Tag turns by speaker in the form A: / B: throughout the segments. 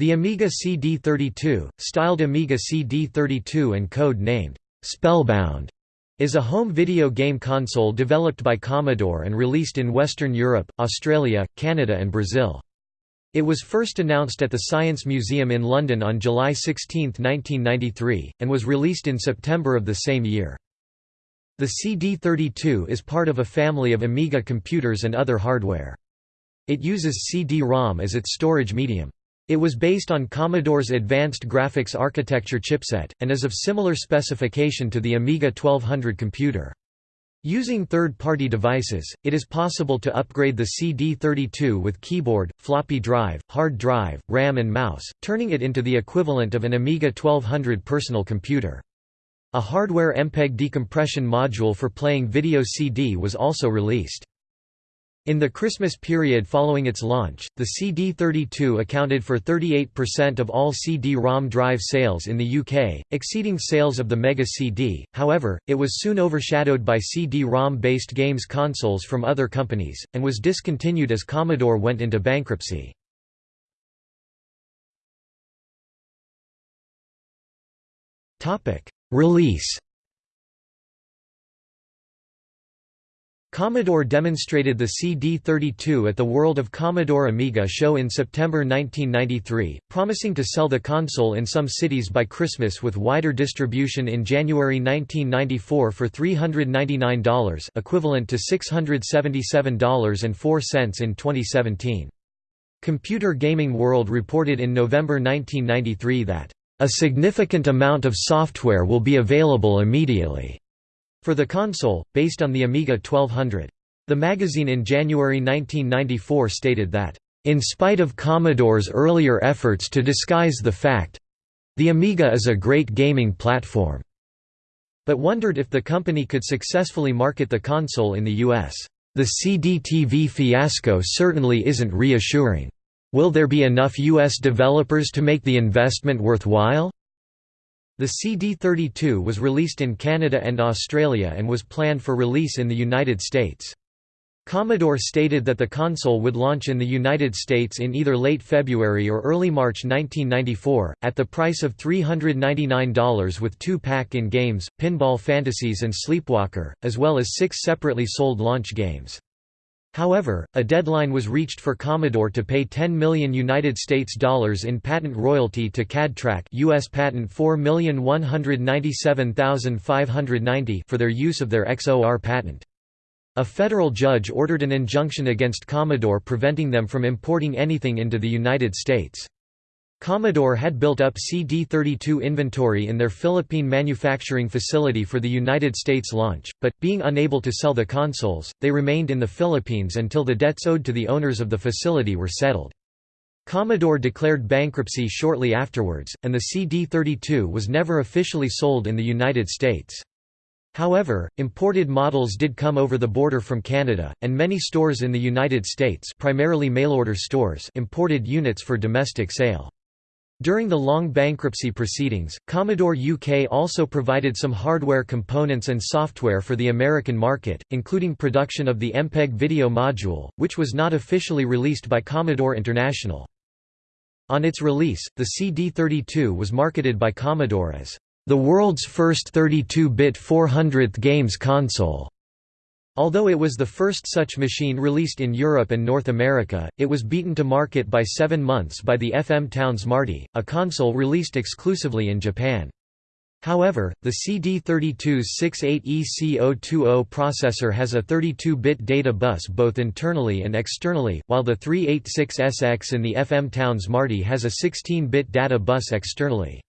A: The Amiga CD32, styled Amiga CD32 and code-named Spellbound, is a home video game console developed by Commodore and released in Western Europe, Australia, Canada and Brazil. It was first announced at the Science Museum in London on July 16, 1993, and was released in September of the same year. The CD32 is part of a family of Amiga computers and other hardware. It uses CD-ROM as its storage medium. It was based on Commodore's Advanced Graphics Architecture chipset, and is of similar specification to the Amiga 1200 computer. Using third-party devices, it is possible to upgrade the CD32 with keyboard, floppy drive, hard drive, RAM and mouse, turning it into the equivalent of an Amiga 1200 personal computer. A hardware MPEG decompression module for playing video CD was also released. In the Christmas period following its launch, the CD32 accounted for 38% of all CD-ROM drive sales in the UK, exceeding sales of the Mega CD, however, it was soon overshadowed by CD-ROM-based games consoles from other companies, and was discontinued as Commodore went into bankruptcy. Topic: Release Commodore demonstrated the CD32 at the World of Commodore Amiga show in September 1993, promising to sell the console in some cities by Christmas with wider distribution in January 1994 for $399 equivalent to $677.04 in 2017. Computer Gaming World reported in November 1993 that, "...a significant amount of software will be available immediately." For the console, based on the Amiga 1200. The magazine in January 1994 stated that, "...in spite of Commodore's earlier efforts to disguise the fact—the Amiga is a great gaming platform," but wondered if the company could successfully market the console in the U.S. The CD-TV fiasco certainly isn't reassuring. Will there be enough U.S. developers to make the investment worthwhile? The CD32 was released in Canada and Australia and was planned for release in the United States. Commodore stated that the console would launch in the United States in either late February or early March 1994, at the price of $399 with two pack-in games, Pinball Fantasies and Sleepwalker, as well as six separately sold launch games. However, a deadline was reached for Commodore to pay 10 million United States dollars in patent royalty to CAD-Track US patent 4,197,590 for their use of their XOR patent. A federal judge ordered an injunction against Commodore preventing them from importing anything into the United States. Commodore had built up CD32 inventory in their Philippine manufacturing facility for the United States launch, but, being unable to sell the consoles, they remained in the Philippines until the debts owed to the owners of the facility were settled. Commodore declared bankruptcy shortly afterwards, and the CD32 was never officially sold in the United States. However, imported models did come over the border from Canada, and many stores in the United States primarily mail-order stores imported units for domestic sale. During the long bankruptcy proceedings, Commodore UK also provided some hardware components and software for the American market, including production of the MPEG video module, which was not officially released by Commodore International. On its release, the CD32 was marketed by Commodore as the world's first 32-bit 400th games console. Although it was the first such machine released in Europe and North America, it was beaten to market by seven months by the FM Towns Marty, a console released exclusively in Japan. However, the CD32's 68EC020 processor has a 32-bit data bus both internally and externally, while the 386SX in the FM Towns Marty has a 16-bit data bus externally.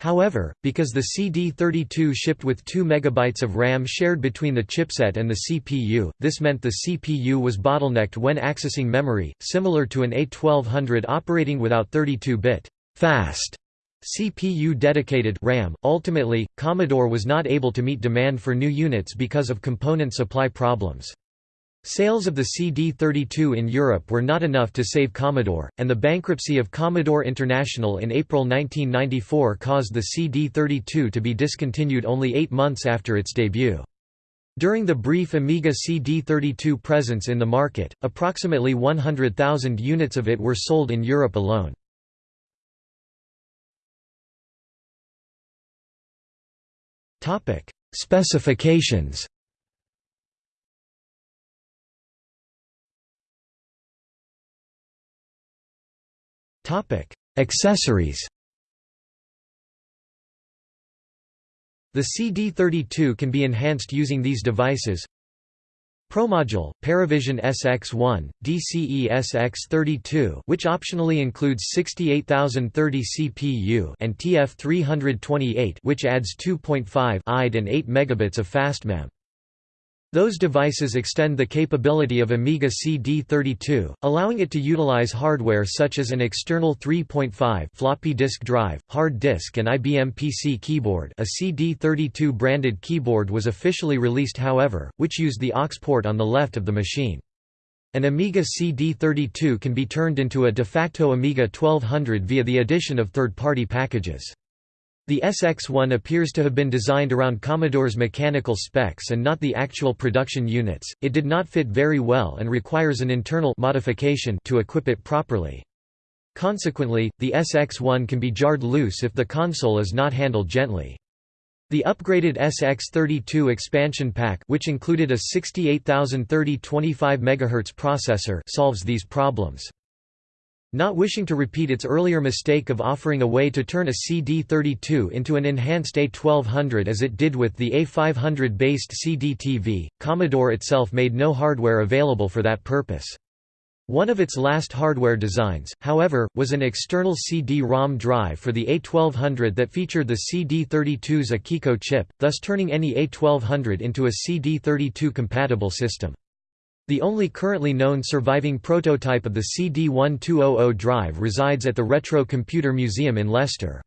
A: However, because the CD32 shipped with 2 MB of RAM shared between the chipset and the CPU, this meant the CPU was bottlenecked when accessing memory, similar to an A1200 operating without 32-bit fast CPU dedicated RAM. Ultimately, Commodore was not able to meet demand for new units because of component supply problems. Sales of the CD-32 in Europe were not enough to save Commodore, and the bankruptcy of Commodore International in April 1994 caused the CD-32 to be discontinued only eight months after its debut. During the brief Amiga CD-32 presence in the market, approximately 100,000 units of it were sold in Europe alone. Specifications Accessories The CD32 can be enhanced using these devices ProModule, Paravision SX1, DCE SX32 which optionally includes 68030 CPU and TF328 which adds 2.5 IDE and 8 megabits of fastmem. Those devices extend the capability of Amiga CD32, allowing it to utilize hardware such as an external 3.5 floppy disk drive, hard disk and IBM PC keyboard a CD32 branded keyboard was officially released however, which used the aux port on the left of the machine. An Amiga CD32 can be turned into a de facto Amiga 1200 via the addition of third-party packages. The SX-1 appears to have been designed around Commodore's mechanical specs and not the actual production units. It did not fit very well and requires an internal modification to equip it properly. Consequently, the SX-1 can be jarred loose if the console is not handled gently. The upgraded SX32 expansion pack which included a 68030 25 MHz processor solves these problems. Not wishing to repeat its earlier mistake of offering a way to turn a CD32 into an enhanced A1200 as it did with the A500-based CD-TV, Commodore itself made no hardware available for that purpose. One of its last hardware designs, however, was an external CD-ROM drive for the A1200 that featured the CD32's Akiko chip, thus turning any A1200 into a CD32 compatible system. The only currently known surviving prototype of the CD1200 drive resides at the Retro Computer Museum in Leicester.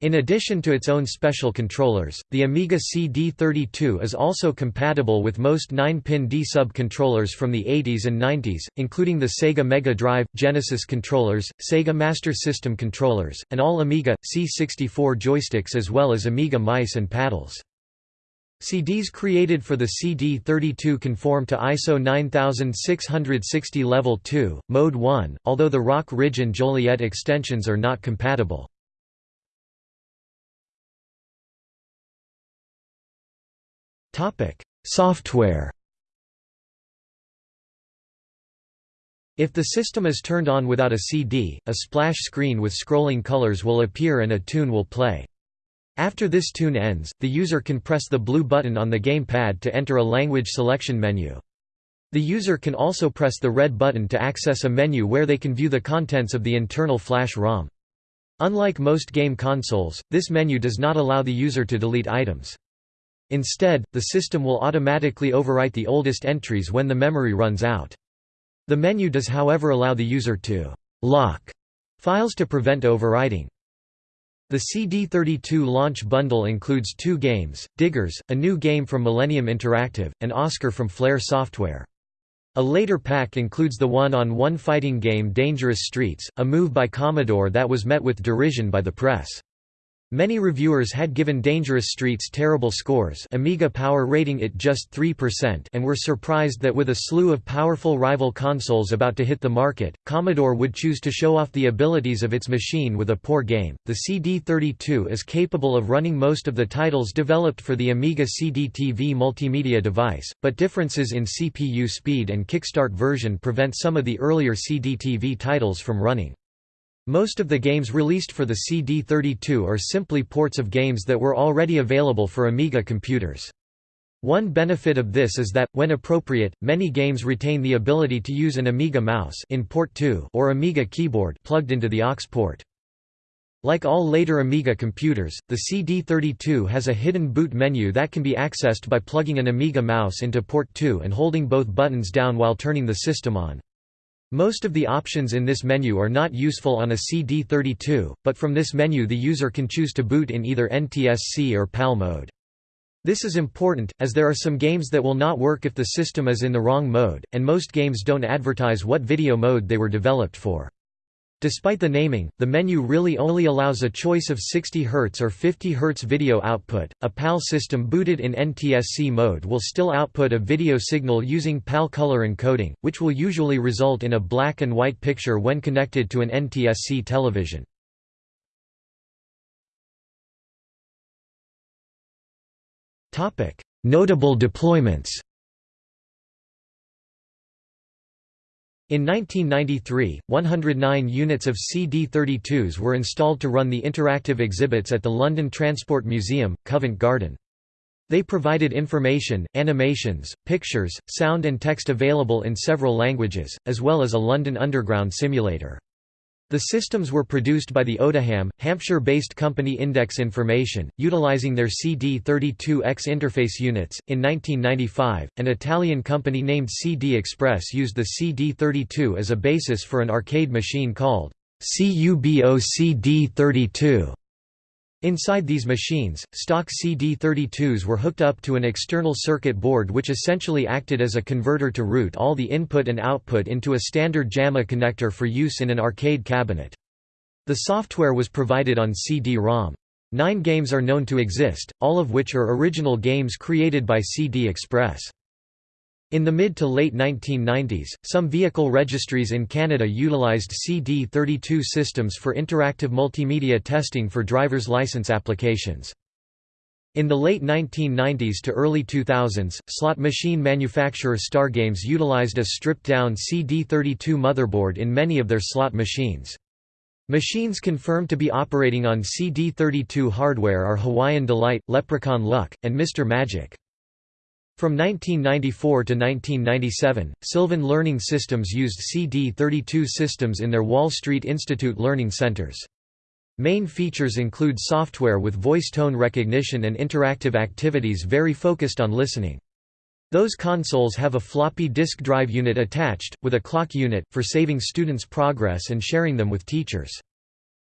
A: In addition to its own special controllers, the Amiga CD32 is also compatible with most 9-pin D-sub controllers from the 80s and 90s, including the Sega Mega Drive, Genesis controllers, Sega Master System controllers, and all Amiga, C64 joysticks as well as Amiga mice and paddles. CDs created for the CD32 conform to ISO 9660 Level 2, Mode 1, although the Rock Ridge and Joliet extensions are not compatible. Software If the system is turned on without a CD, a splash screen with scrolling colors will appear and a tune will play. After this tune ends, the user can press the blue button on the gamepad to enter a language selection menu. The user can also press the red button to access a menu where they can view the contents of the internal flash ROM. Unlike most game consoles, this menu does not allow the user to delete items. Instead, the system will automatically overwrite the oldest entries when the memory runs out. The menu does however allow the user to «lock» files to prevent overwriting. The CD32 launch bundle includes two games, Diggers, a new game from Millennium Interactive, and Oscar from Flare Software. A later pack includes the one-on-one -one fighting game Dangerous Streets, a move by Commodore that was met with derision by the press. Many reviewers had given Dangerous Streets terrible scores Amiga Power rating it just 3% and were surprised that with a slew of powerful rival consoles about to hit the market, Commodore would choose to show off the abilities of its machine with a poor game. The CD32 is capable of running most of the titles developed for the Amiga CD-TV multimedia device, but differences in CPU speed and kickstart version prevent some of the earlier CD-TV titles from running. Most of the games released for the CD32 are simply ports of games that were already available for Amiga computers. One benefit of this is that, when appropriate, many games retain the ability to use an Amiga mouse in port 2 or Amiga keyboard plugged into the aux port. Like all later Amiga computers, the CD32 has a hidden boot menu that can be accessed by plugging an Amiga mouse into port 2 and holding both buttons down while turning the system on. Most of the options in this menu are not useful on a CD32, but from this menu the user can choose to boot in either NTSC or PAL mode. This is important, as there are some games that will not work if the system is in the wrong mode, and most games don't advertise what video mode they were developed for. Despite the naming, the menu really only allows a choice of 60 Hz or 50 Hz video output. A PAL system booted in NTSC mode will still output a video signal using PAL color encoding, which will usually result in a black and white picture when connected to an NTSC television. Notable deployments In 1993, 109 units of CD32s were installed to run the interactive exhibits at the London Transport Museum, Covent Garden. They provided information, animations, pictures, sound and text available in several languages, as well as a London Underground simulator. The systems were produced by the Odiham, Hampshire-based company Index Information, utilizing their CD32X interface units. In 1995, an Italian company named CD Express used the CD32 as a basis for an arcade machine called CUBO CD32. Inside these machines, stock CD32s were hooked up to an external circuit board which essentially acted as a converter to route all the input and output into a standard JAMMA connector for use in an arcade cabinet. The software was provided on CD-ROM. Nine games are known to exist, all of which are original games created by CD Express. In the mid to late 1990s, some vehicle registries in Canada utilized CD32 systems for interactive multimedia testing for driver's license applications. In the late 1990s to early 2000s, slot machine manufacturer Stargames utilized a stripped-down CD32 motherboard in many of their slot machines. Machines confirmed to be operating on CD32 hardware are Hawaiian Delight, Leprechaun Luck, and Mr. Magic. From 1994 to 1997, Sylvan Learning Systems used CD32 systems in their Wall Street Institute learning centers. Main features include software with voice tone recognition and interactive activities very focused on listening. Those consoles have a floppy disk drive unit attached, with a clock unit, for saving students' progress and sharing them with teachers.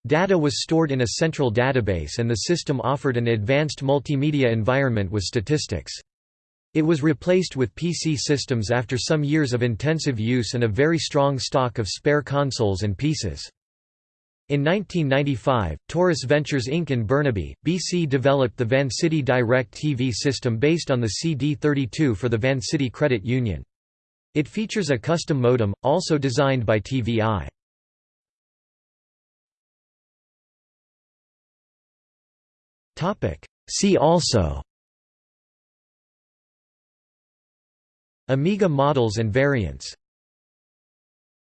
A: Data was stored in a central database and the system offered an advanced multimedia environment with statistics. It was replaced with PC systems after some years of intensive use and a very strong stock of spare consoles and pieces. In 1995, Taurus Ventures Inc. in Burnaby, BC developed the Vancity Direct TV system based on the CD32 for the Vancity Credit Union. It features a custom modem, also designed by TVI. See also Amiga models and variants